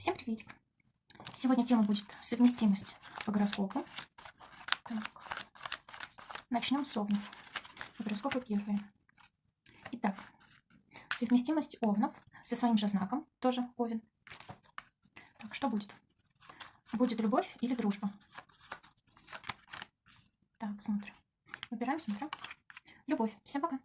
Всем приветик! Сегодня тема будет совместимость по гороскопу. Так. Начнем с овнов. Гороскопы первые. Итак, совместимость овнов со своим же знаком, тоже овен. Так, что будет? Будет любовь или дружба? Так, смотрим. Выбираем, смотрим. Любовь. Всем пока.